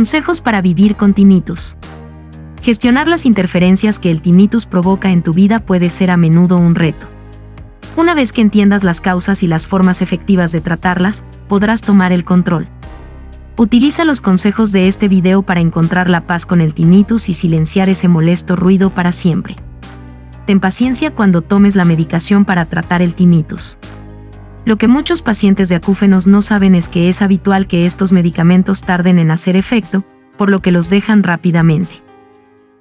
Consejos para vivir con tinnitus. Gestionar las interferencias que el tinnitus provoca en tu vida puede ser a menudo un reto. Una vez que entiendas las causas y las formas efectivas de tratarlas, podrás tomar el control. Utiliza los consejos de este video para encontrar la paz con el tinnitus y silenciar ese molesto ruido para siempre. Ten paciencia cuando tomes la medicación para tratar el tinnitus. Lo que muchos pacientes de acúfenos no saben es que es habitual que estos medicamentos tarden en hacer efecto, por lo que los dejan rápidamente.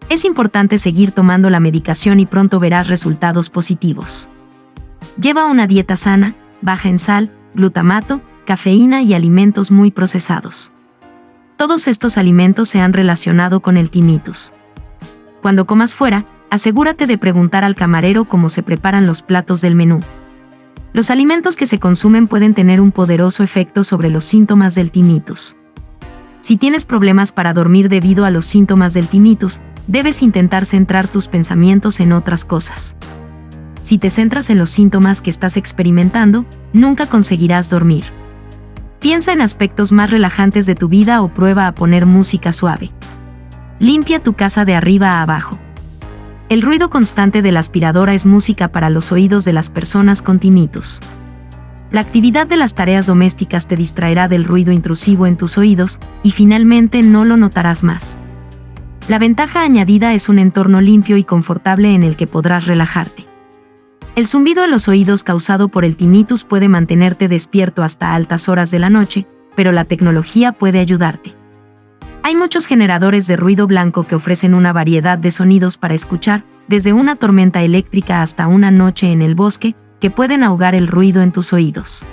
Es importante seguir tomando la medicación y pronto verás resultados positivos. Lleva una dieta sana, baja en sal, glutamato, cafeína y alimentos muy procesados. Todos estos alimentos se han relacionado con el tinnitus. Cuando comas fuera, asegúrate de preguntar al camarero cómo se preparan los platos del menú. Los alimentos que se consumen pueden tener un poderoso efecto sobre los síntomas del tinnitus. Si tienes problemas para dormir debido a los síntomas del tinnitus, debes intentar centrar tus pensamientos en otras cosas. Si te centras en los síntomas que estás experimentando, nunca conseguirás dormir. Piensa en aspectos más relajantes de tu vida o prueba a poner música suave. Limpia tu casa de arriba a abajo. El ruido constante de la aspiradora es música para los oídos de las personas con tinnitus. La actividad de las tareas domésticas te distraerá del ruido intrusivo en tus oídos y finalmente no lo notarás más. La ventaja añadida es un entorno limpio y confortable en el que podrás relajarte. El zumbido en los oídos causado por el tinnitus puede mantenerte despierto hasta altas horas de la noche, pero la tecnología puede ayudarte. Hay muchos generadores de ruido blanco que ofrecen una variedad de sonidos para escuchar, desde una tormenta eléctrica hasta una noche en el bosque, que pueden ahogar el ruido en tus oídos.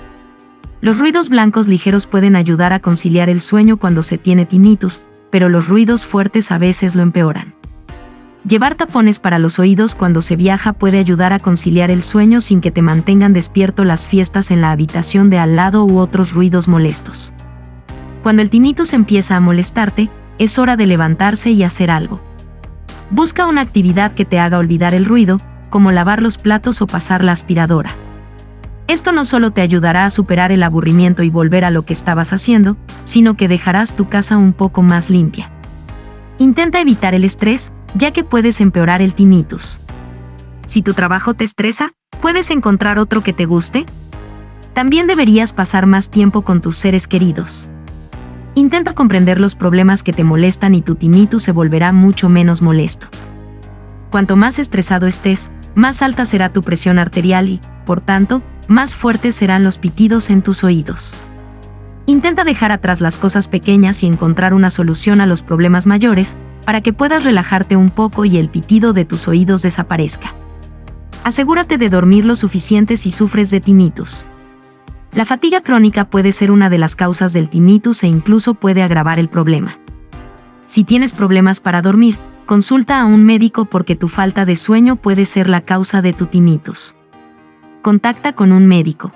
Los ruidos blancos ligeros pueden ayudar a conciliar el sueño cuando se tiene tinnitus, pero los ruidos fuertes a veces lo empeoran. Llevar tapones para los oídos cuando se viaja puede ayudar a conciliar el sueño sin que te mantengan despierto las fiestas en la habitación de al lado u otros ruidos molestos. Cuando el tinnitus empieza a molestarte, es hora de levantarse y hacer algo. Busca una actividad que te haga olvidar el ruido, como lavar los platos o pasar la aspiradora. Esto no solo te ayudará a superar el aburrimiento y volver a lo que estabas haciendo, sino que dejarás tu casa un poco más limpia. Intenta evitar el estrés, ya que puedes empeorar el tinnitus. Si tu trabajo te estresa, ¿puedes encontrar otro que te guste? También deberías pasar más tiempo con tus seres queridos. Intenta comprender los problemas que te molestan y tu tinnitus se volverá mucho menos molesto. Cuanto más estresado estés, más alta será tu presión arterial y, por tanto, más fuertes serán los pitidos en tus oídos. Intenta dejar atrás las cosas pequeñas y encontrar una solución a los problemas mayores, para que puedas relajarte un poco y el pitido de tus oídos desaparezca. Asegúrate de dormir lo suficiente si sufres de tinnitus. La fatiga crónica puede ser una de las causas del tinnitus e incluso puede agravar el problema. Si tienes problemas para dormir, consulta a un médico porque tu falta de sueño puede ser la causa de tu tinnitus. Contacta con un médico.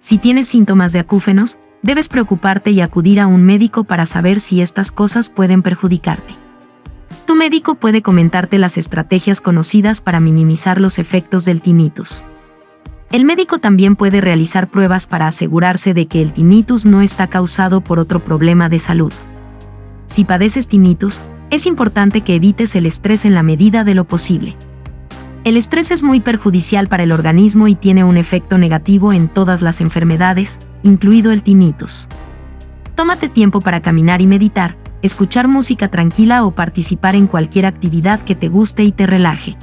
Si tienes síntomas de acúfenos, debes preocuparte y acudir a un médico para saber si estas cosas pueden perjudicarte. Tu médico puede comentarte las estrategias conocidas para minimizar los efectos del tinnitus. El médico también puede realizar pruebas para asegurarse de que el tinnitus no está causado por otro problema de salud. Si padeces tinnitus, es importante que evites el estrés en la medida de lo posible. El estrés es muy perjudicial para el organismo y tiene un efecto negativo en todas las enfermedades, incluido el tinnitus. Tómate tiempo para caminar y meditar, escuchar música tranquila o participar en cualquier actividad que te guste y te relaje.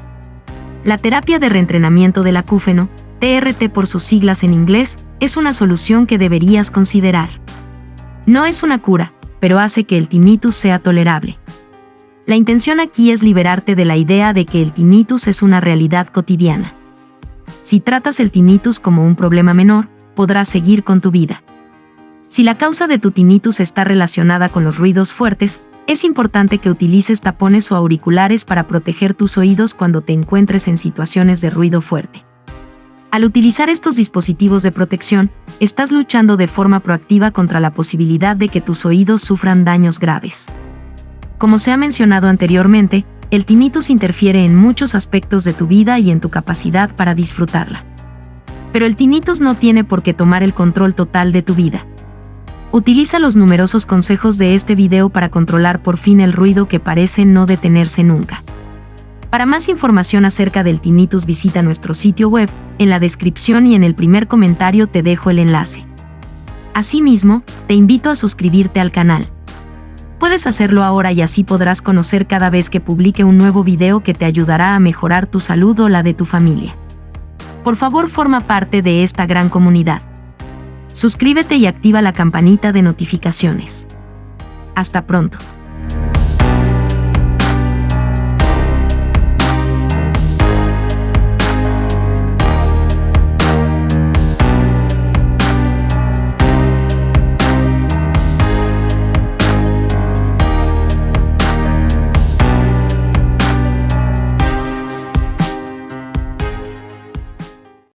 La terapia de reentrenamiento del acúfeno, TRT por sus siglas en inglés, es una solución que deberías considerar. No es una cura, pero hace que el tinnitus sea tolerable. La intención aquí es liberarte de la idea de que el tinnitus es una realidad cotidiana. Si tratas el tinnitus como un problema menor, podrás seguir con tu vida. Si la causa de tu tinnitus está relacionada con los ruidos fuertes, es importante que utilices tapones o auriculares para proteger tus oídos cuando te encuentres en situaciones de ruido fuerte. Al utilizar estos dispositivos de protección, estás luchando de forma proactiva contra la posibilidad de que tus oídos sufran daños graves. Como se ha mencionado anteriormente, el tinnitus interfiere en muchos aspectos de tu vida y en tu capacidad para disfrutarla. Pero el tinnitus no tiene por qué tomar el control total de tu vida. Utiliza los numerosos consejos de este video para controlar por fin el ruido que parece no detenerse nunca. Para más información acerca del tinnitus visita nuestro sitio web, en la descripción y en el primer comentario te dejo el enlace. Asimismo, te invito a suscribirte al canal. Puedes hacerlo ahora y así podrás conocer cada vez que publique un nuevo video que te ayudará a mejorar tu salud o la de tu familia. Por favor forma parte de esta gran comunidad. Suscríbete y activa la campanita de notificaciones. Hasta pronto.